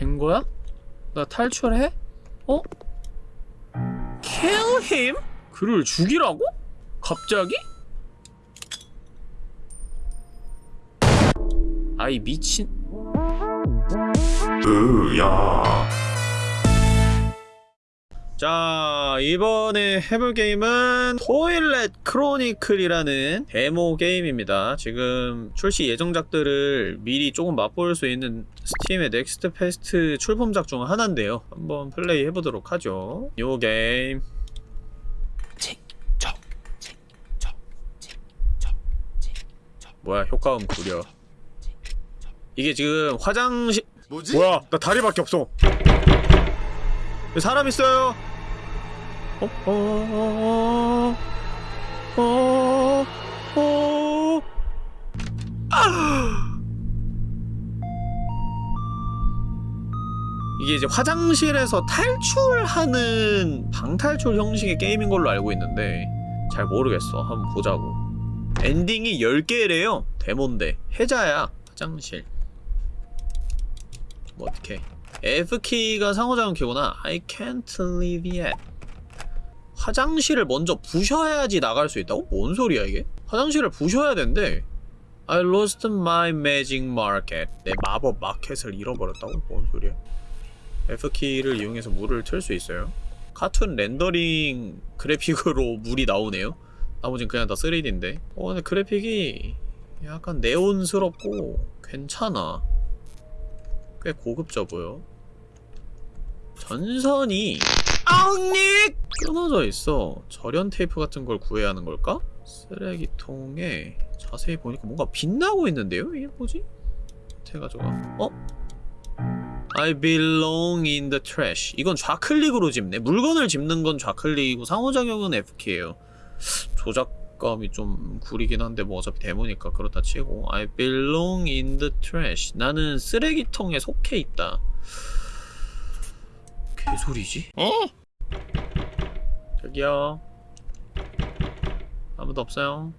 된 거야? 나 탈출해? 어? Kill him? 그를 죽이라고? 갑자기? 아이 미친 으야. 자 이번에 해볼 게임은 Toilet Chronicle이라는 데모 게임입니다. 지금 출시 예정작들을 미리 조금 맛볼 수 있는 Steam의 Next Fest 출품작 중 하나인데요. 한번 플레이 해보도록 하죠. 요 게임. 뭐야 효과음 구려. 이게 지금 화장실 뭐지? 뭐야 나 다리밖에 없어. 여기 사람 있어요 이게 이제 화장실에서 탈출하는 방탈출 형식의 게임인 걸로 알고 있는데 잘 모르겠어. 한번 보자고. 엔딩이 10개래요. 데몬데. 해자야 화장실. 뭐 어떡해. F키가 상호작용 키구나. I can't leave yet 화장실을 먼저 부셔야지 나갈 수 있다고? 뭔 소리야 이게? 화장실을 부셔야 된대. I lost my magic market. 내 마법 마켓을 잃어버렸다고? 뭔 소리야? F키를 이용해서 물을 틀 수 있어요? 카툰 렌더링 그래픽으로 물이 나오네요. 나머진 그냥 다 3D인데. 어 근데 그래픽이 약간 네온스럽고 괜찮아. 꽤 고급져 보여 전선이 아웅닉! 끊어져 있어 절연 테이프 같은 걸 구해야 하는 걸까? 쓰레기통에 자세히 보니까 뭔가 빛나고 있는데요? 이게 뭐지? 해가지고 어? I belong in the trash 이건 좌클릭으로 집네 물건을 집는 건 좌클릭이고 상호작용은 F키에요 조작감이 좀 구리긴 한데 뭐 어차피 데모니까 그렇다 치고 I belong in the trash 나는 쓰레기통에 속해 있다 개소리지? 어? 저기요 아무도 없어요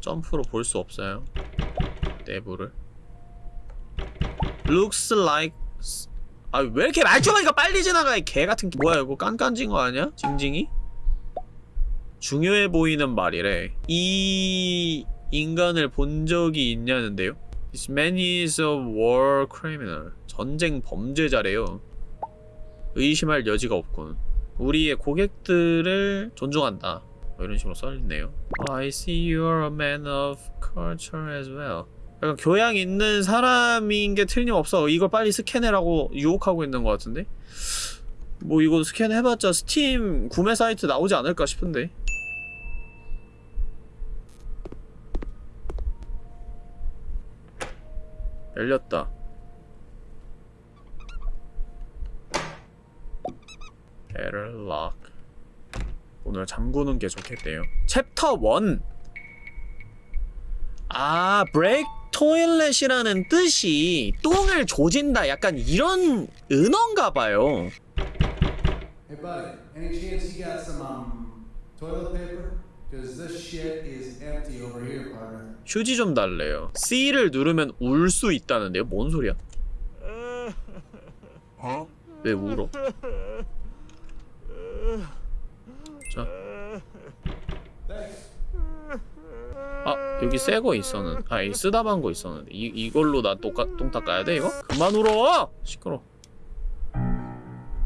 점프로 볼 수 없어요 내부를 Looks like 아왜 이렇게 말초하니까 빨리 지나가 이 개같은 게 뭐야 이거 깐깐진 거 아니야? 징징이? 중요해 보이는 말이래 이 인간을 본 적이 있냐는데요? This man is a war criminal 전쟁 범죄자래요. 의심할 여지가 없군. 우리의 고객들을 존중한다. 뭐 이런 식으로 써있네요. I see you're a man of culture as well. 약간 교양 있는 사람인 게 틀림없어. 이걸 빨리 스캔해라고 유혹하고 있는 것 같은데? 뭐 이거 스캔해봤자 스팀 구매 사이트 나오지 않을까 싶은데? 열렸다 Error lock 오늘 잠그는 게 좋겠대요 챕터 1 아, break toilet이라는 뜻이 똥을 조진다 약간 이런 은어인가 봐요 Hey, buddy, any chance you got some um, toilet paper? Because this shit is empty over here, partner. 휴지 좀 달래요 C를 누르면 울 수 있다는데요? 뭔 소리야? 왜 울어? 자. 아 여기 새 거 있었는 아이 쓰다만 거 있었는데 이, 이걸로 나 똑같 똥 닦아야 돼 이거? 그만 울어! 시끄러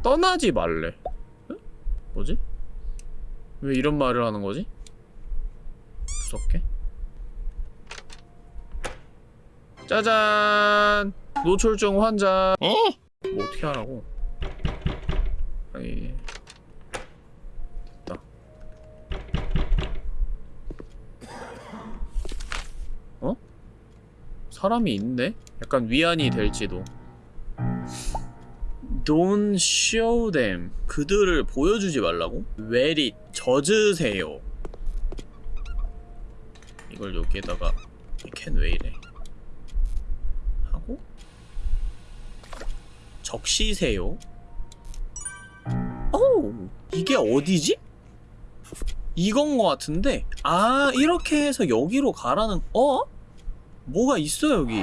떠나지 말래 응? 뭐지? 왜 이런 말을 하는 거지? 무섭게 짜잔 노출증 환자 어? 뭐 어떻게 하라고 아니 됐다 어? 사람이 있네? 약간 위안이 될지도 Don't show them 그들을 보여주지 말라고? Wear it 젖으세요 이걸 여기에다가 캔 왜 이래 하고 적시세요 오 이게 어디지? 이건 거 같은데 아 이렇게 해서 여기로 가라는 어? 뭐가 있어 여기?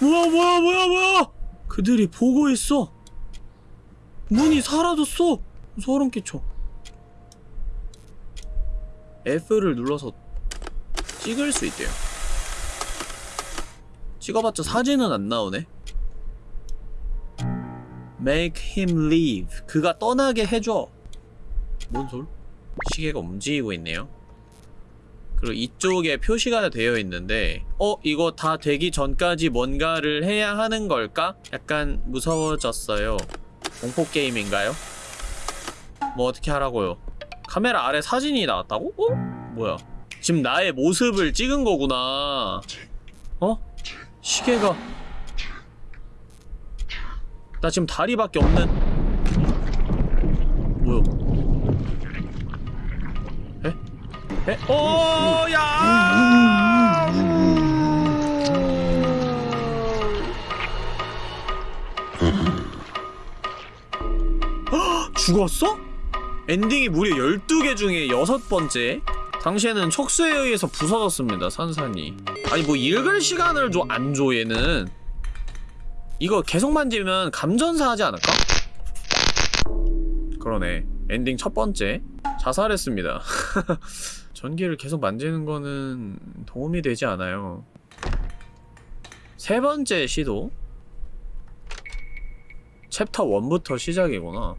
뭐야 뭐야 뭐야 뭐야? 그들이 보고 있어. 문이 사라졌어. 소름 끼쳐. F를 눌러서 찍을 수 있대요. 찍어봤자 사진은 안 나오네. Make him leave. 그가 떠나게 해줘. 뭔 소리? 시계가 움직이고 있네요 그리고 이쪽에 표시가 되어 있는데 어? 이거 다 되기 전까지 뭔가를 해야 하는 걸까? 약간 무서워졌어요 공포게임인가요? 뭐 어떻게 하라고요? 카메라 아래 사진이 나왔다고? 어? 뭐야 지금 나의 모습을 찍은 거구나 어? 시계가 나 지금 다리밖에 없는 뭐야 에? 에? 오, 야! 헉, 죽었어? 엔딩이 무려 12개 중에 여섯 번째? 당시에는 척수에 의해서 부서졌습니다, 산산이. 아니, 뭐 읽을 시간을 줘, 안 줘, 얘는. 이거 계속 만지면 감전사 하지 않을까? 그러네. 엔딩 첫 번째. 자살했습니다. 전기를 계속 만지는 거는 도움이 되지 않아요. 세 번째 시도. 챕터 1부터 시작이구나.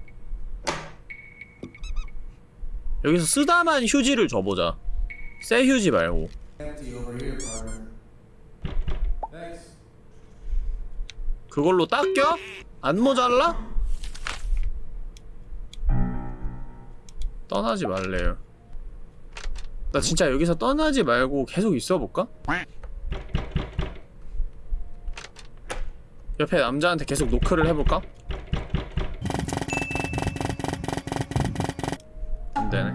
여기서 쓰다만 휴지를 줘보자. 새 휴지 말고. 그걸로 닦여? 안 모자라? 떠나지 말래요. 나 진짜 여기서 떠나지 말고 계속 있어볼까? 옆에 남자한테 계속 노크를 해볼까? 안되네.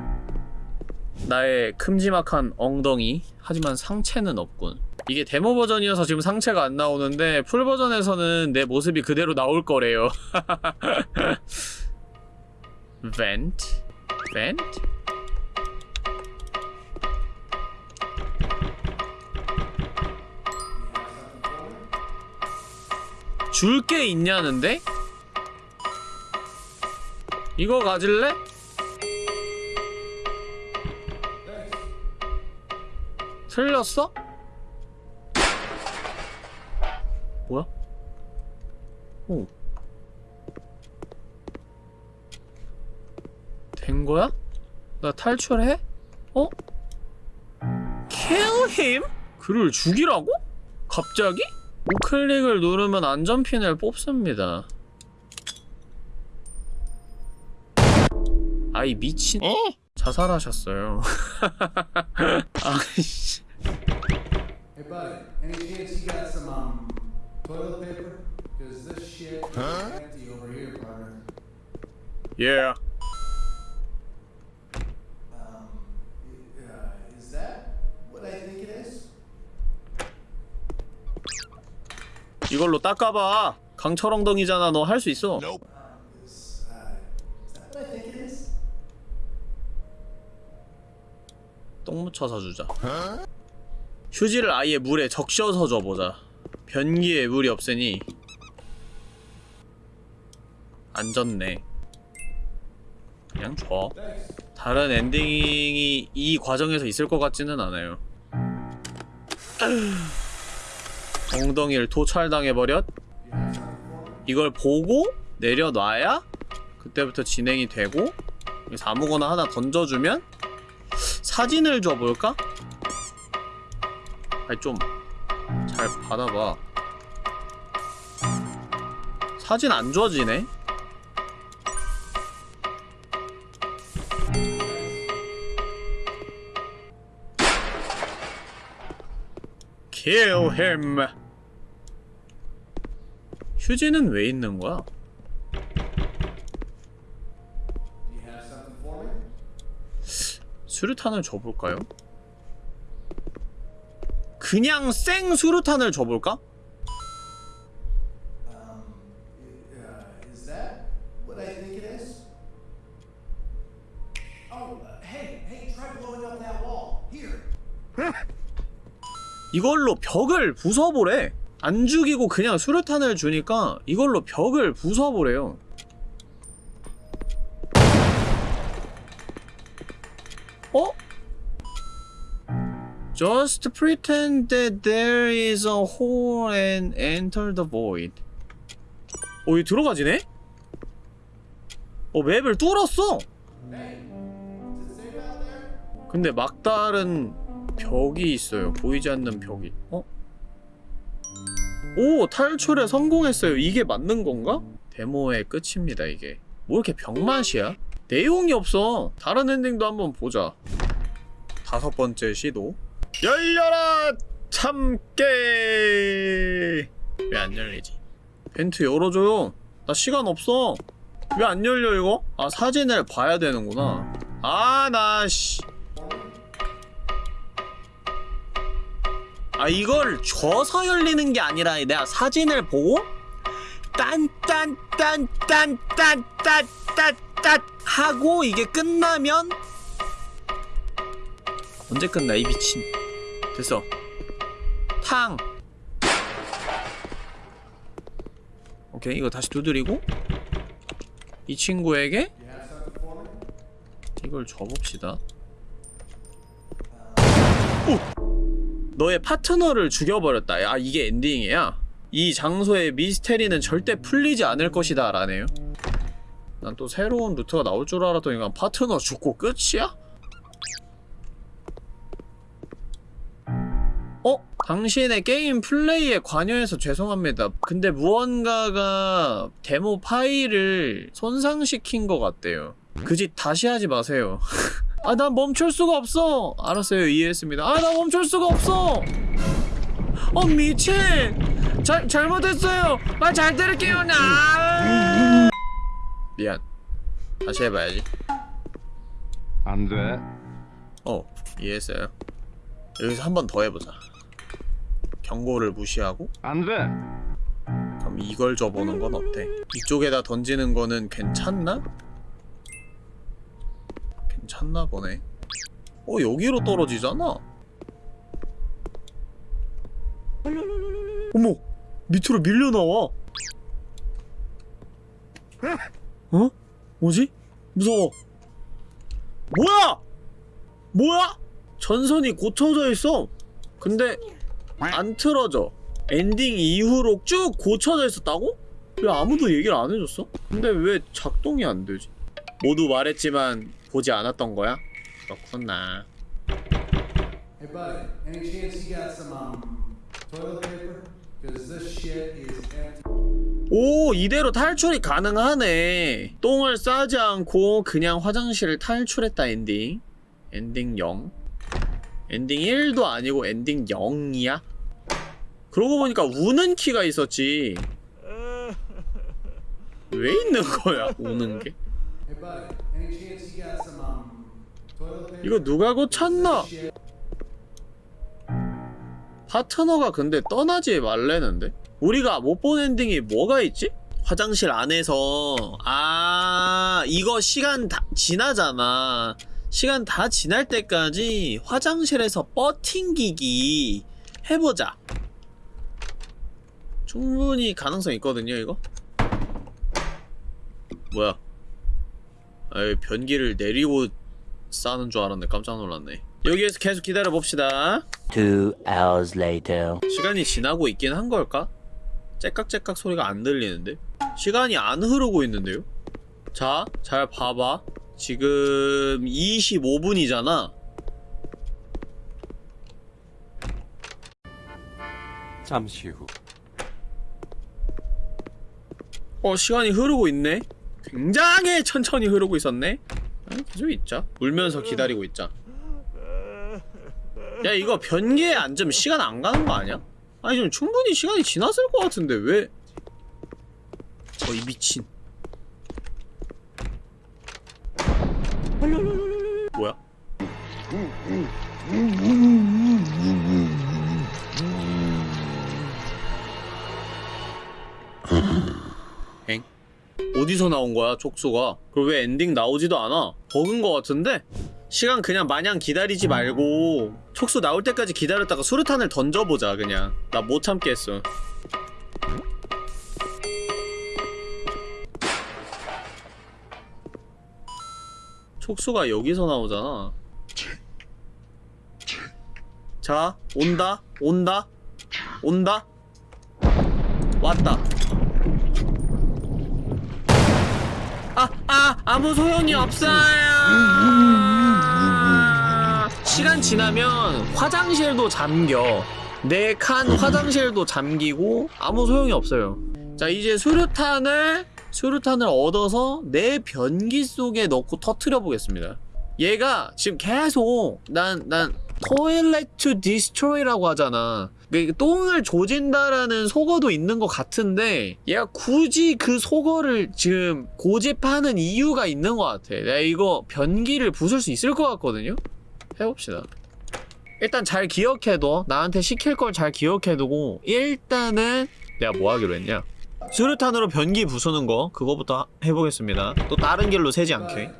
나의 큼지막한 엉덩이 하지만 상체는 없군. 이게 데모 버전이어서 지금 상체가 안 나오는데 풀 버전에서는 내 모습이 그대로 나올 거래요. vent, vent. 줄 게 있냐는데? 이거 가질래? 틀렸어? 뭐야? 오. 된 거야? 나 탈출해? 어? Kill him? 그를 죽이라고? 갑자기? 우클릭을 누르면 안전핀을 뽑습니다. 아이 미친 자살하셨어요. 아이씨. Hey, buddy, any chance you got some, um, toilet paper? Because this shit is empty over here, partner. Yeah. 이걸로 닦아봐. 강철엉덩이잖아. 너 할 수 있어. 똥 묻혀서 주자. 휴지를 아예 물에 적셔서 줘보자. 변기에 물이 없으니 안 젖네. 그냥 줘. 다른 엔딩이 이 과정에서 있을 것 같지는 않아요. 엉덩이를 도찰당해버렸? 이걸 보고 내려놔야 그때부터 진행이 되고 아무거나 하나 던져주면 사진을 줘볼까? 아니 좀 잘 받아봐 사진 안 줘지네? Kill 휴지는 왜 있는 거야? 수류탄을 줘볼까요? 그냥 생 수류탄을 줘볼까? Um, uh? Oh, uh. 이걸로 벽을 부숴보래 안 죽이고 그냥 수류탄을 주니까 이걸로 벽을 부숴버려요 어? Just pretend that there is a hole and enter the void 어, 이 들어가지네? 어, 맵을 뚫었어! 근데 막다른 벽이 있어요. 보이지 않는 벽이. 어? 오! 탈출에 성공했어요. 이게 맞는 건가? 데모의 끝입니다, 이게. 뭐 이렇게 병맛이야? 내용이 없어. 다른 엔딩도 한번 보자. 다섯 번째 시도. 열려라! 참깨! 왜 안 열리지? 벤트 열어줘요. 나 시간 없어. 왜 안 열려, 이거? 아, 사진을 봐야 되는구나. 아, 나, 씨. 아 이걸 줘서 열리는 게 아니라 내가 사진을 보고 딴딴딴딴딴딴딴 하고 이게 끝나면 언제 끝나 이 미친 됐어 탕 오케이 이거 다시 두드리고 이 친구에게? 이걸 줘봅시다. 오! 너의 파트너를 죽여버렸다. 야, 이게 엔딩이야. 이 장소의 미스테리는 절대 풀리지 않을 것이다. 라네요. 난 또 새로운 루트가 나올 줄 알았더니 그냥 파트너 죽고 끝이야? 어? 당신의 게임 플레이에 관여해서 죄송합니다. 근데 무언가가 데모 파일을 손상시킨 것 같대요. 그 짓 다시 하지 마세요. 아, 난 멈출 수가 없어! 알았어요, 이해했습니다. 아, 나 멈출 수가 없어! 어, 미친! 잘, 잘못했어요! 말잘 들을게요, 나! 미안. 다시 해봐야지. 안 돼. 어, 이해했어요. 여기서 한 번 더 해보자. 경고를 무시하고 안 돼. 그럼 이걸 줘보는 건 어때? 이쪽에다 던지는 거는 괜찮나? 괜찮나 보네. 어 여기로 떨어지잖아. 어머 밑으로 밀려 나와. 어? 뭐지? 무서워. 뭐야? 뭐야? 전선이 고쳐져 있어. 근데 안 틀어져. 엔딩 이후로 쭉 고쳐져 있었다고? 왜 아무도 얘기를 안 해줬어? 근데 왜 작동이 안 되지? 모두 말했지만 보지 않았던 거야? 그렇구나. Hey, buddy, any chance you got some um, toilet paper? This shit is empty. 오 이대로 탈출이 가능하네. 똥을 싸지 않고 그냥 화장실을 탈출했다 엔딩. 엔딩 0. 엔딩 1도 아니고 엔딩 0이야? 그러고 보니까 우는 키가 있었지. 왜 있는 거야 우는 게? 이거 누가 고쳤나? 파트너가 근데 떠나지 말래는데? 우리가 못 본 엔딩이 뭐가 있지? 화장실 안에서 아 이거 시간 다 지나잖아 시간 다 지날 때까지 화장실에서 버팅기기 해보자 충분히 가능성 있거든요 이거 뭐야 아이 변기를 내리고 싸는 줄 알았네 깜짝 놀랐네 여기에서 계속 기다려 봅시다 Two hours later. 시간이 지나고 있긴 한 걸까? 째깍째깍 소리가 안 들리는데? 시간이 안 흐르고 있는데요? 자, 잘 봐봐. 지금 25분이잖아. 잠시 후. 어, 시간이 흐르고 있네? 굉장히 천천히 흐르고 있었네? 아, 계속 있자. 울면서 기다리고 있자. 야, 이거 변기에 앉으면 시간 안 가는 거 아니야? 아니, 좀 충분히 시간이 지났을 것 같은데, 왜? 어, 이 미친. 뭐야? 어디서 나온 거야 촉수가? 그리고 왜 엔딩 나오지도 않아? 버그인 거 같은데? 시간 그냥 마냥 기다리지 말고 촉수 나올 때까지 기다렸다가 수류탄을 던져보자 그냥. 나 못 참겠어. 촉수가 여기서 나오잖아. 자 온다 온다 온다. 왔다. 아, 아무 소용이 없어요. 시간 지나면 화장실도 잠겨. 네칸 화장실도 잠기고 아무 소용이 없어요. 자, 이제 수류탄을 수류탄을 얻어서 내 변기 속에 넣고 터트려 보겠습니다. 얘가 지금 계속 난난 toilet to destroy라고 하잖아. 그 똥을 조진다라는 속어도 있는 것 같은데 얘가 굳이 그 속어를 지금 고집하는 이유가 있는 것 같아. 내가 이거 변기를 부술 수 있을 것 같거든요. 해봅시다. 일단 잘 기억해둬. 나한테 시킬 걸 잘 기억해두고 일단은 내가 뭐 하기로 했냐? 수류탄으로 변기 부수는 거 그거부터 하- 해보겠습니다. 또 다른 길로 새지 않게.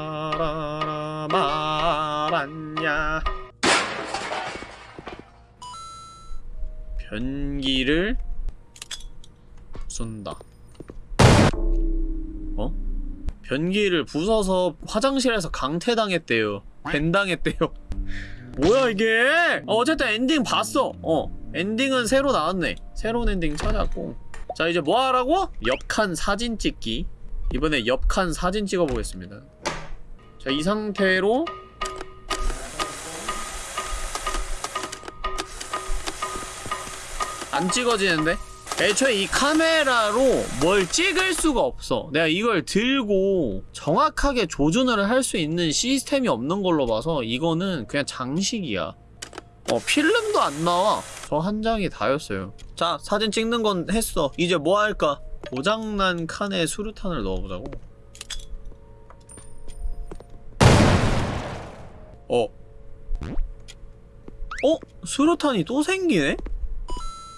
딴딴따라라라 말았냐 변기를 부순다. 어? 변기를 부숴서 화장실에서 강퇴당했대요. 밴당했대요. 뭐야 이게? 어, 어쨌든 엔딩 봤어. 어 엔딩은 새로 나왔네. 새로운 엔딩 찾았고. 자 이제 뭐 하라고? 옆칸 사진 찍기. 이번에 옆칸 사진 찍어보겠습니다. 자 이 상태로 안 찍어지는데? 애초에 이 카메라로 뭘 찍을 수가 없어. 내가 이걸 들고 정확하게 조준을 할 수 있는 시스템이 없는 걸로 봐서 이거는 그냥 장식이야. 어 필름도 안 나와. 저 한 장이 다였어요. 자 사진 찍는 건 했어. 이제 뭐 할까? 고장난 칸에 수류탄을 넣어보자고. 어. 어? 수류탄이 또 생기네?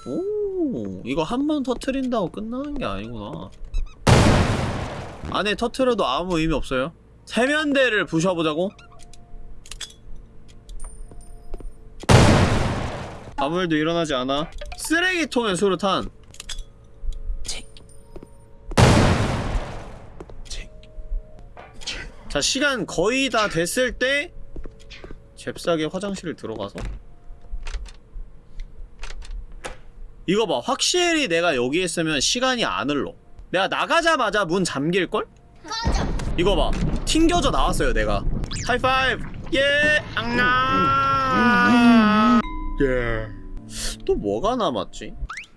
오 이거 한 번 터트린다고 끝나는 게 아니구나. 안에 터트려도 아무 의미 없어요? 세면대를 부셔보자고? 아무 일도 일어나지 않아? 쓰레기통에 수류탄. 자 시간 거의 다 됐을 때 잽싸게 화장실을 들어가서 이거 봐. 확실히 내가 여기 있으면 시간이 안 흘러. 내가 나가자마자 문 잠길걸? 이거 봐. 튕겨져 나왔어요 내가. 하이파이브. 예 앙나 예또 뭐가 남았지?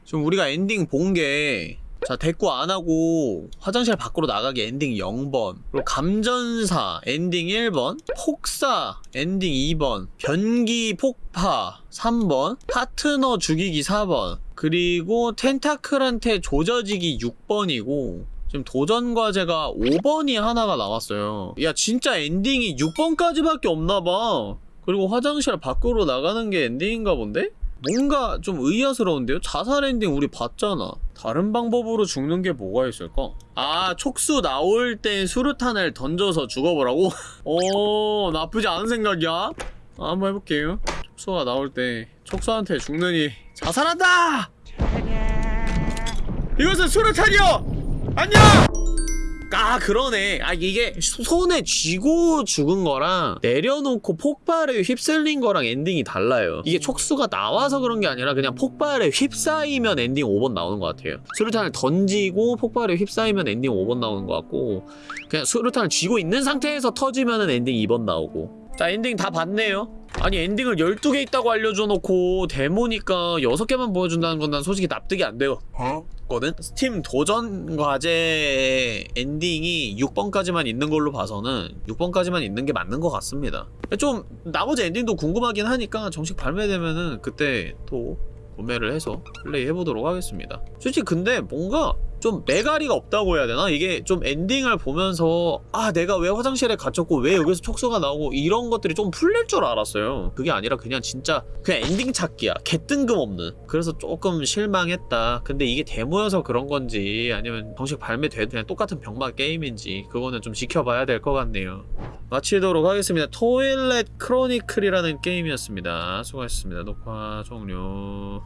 지금 우리가 엔딩 본 게 자 대꾸 안 하고 화장실 밖으로 나가기 엔딩 0번. 그리고 감전사 엔딩 1번. 폭사 엔딩 2번. 변기 폭파 3번. 파트너 죽이기 4번 그리고 tentacle한테 조져지기 6번이고 지금 도전 과제가 5번이 하나가 나왔어요 야 진짜 엔딩이 6번까지밖에 없나봐 그리고 화장실 밖으로 나가는 게 엔딩인가 본데? 뭔가 좀 의아스러운데요? 자살 엔딩 우리 봤잖아 다른 방법으로 죽는 게 뭐가 있을까? 아 촉수 나올 때 수류탄을 던져서 죽어보라고? 오 나쁘지 않은 생각이야 아, 한번 해볼게요 촉수가 나올 때 촉수한테 죽느니 자살한다! 이것은 수류탄이요! 안녕! 아 그러네. 아 이게 소- 손에 쥐고 죽은 거랑 내려놓고 폭발에 휩쓸린 거랑 엔딩이 달라요. 이게 촉수가 나와서 그런 게 아니라 그냥 폭발에 휩싸이면 엔딩 5번 나오는 것 같아요. 수류탄을 던지고 폭발에 휩싸이면 엔딩 5번 나오는 것 같고 그냥 수류탄을 쥐고 있는 상태에서 터지면 엔딩 2번 나오고. 자 엔딩 다 봤네요 아니 엔딩을 12개 있다고 알려줘놓고 데모니까 6개만 보여준다는 건 난 솔직히 납득이 안 돼요. 거든? 스팀 도전 과제 엔딩이 6번까지만 있는 걸로 봐서는 6번까지만 있는 게 맞는 것 같습니다. 좀 나머지 엔딩도 궁금하긴 하니까 정식 발매되면은 그때 또 구매를 해서 플레이 해보도록 하겠습니다. 솔직히 근데 뭔가 좀 매가리가 없다고 해야 되나? 이게 좀 엔딩을 보면서 아 내가 왜 화장실에 갇혔고 왜 여기서 촉수가 나오고 이런 것들이 좀 풀릴 줄 알았어요. 그게 아니라 그냥 진짜 그냥 엔딩 찾기야. 개뜬금없는. 그래서 조금 실망했다. 근데 이게 데모여서 그런 건지 아니면 정식 발매돼도 그냥 똑같은 병맛 게임인지 그거는 좀 지켜봐야 될 것 같네요. 마치도록 하겠습니다. Toilet Chronicle이라는 게임이었습니다. 수고하셨습니다. 녹화 종료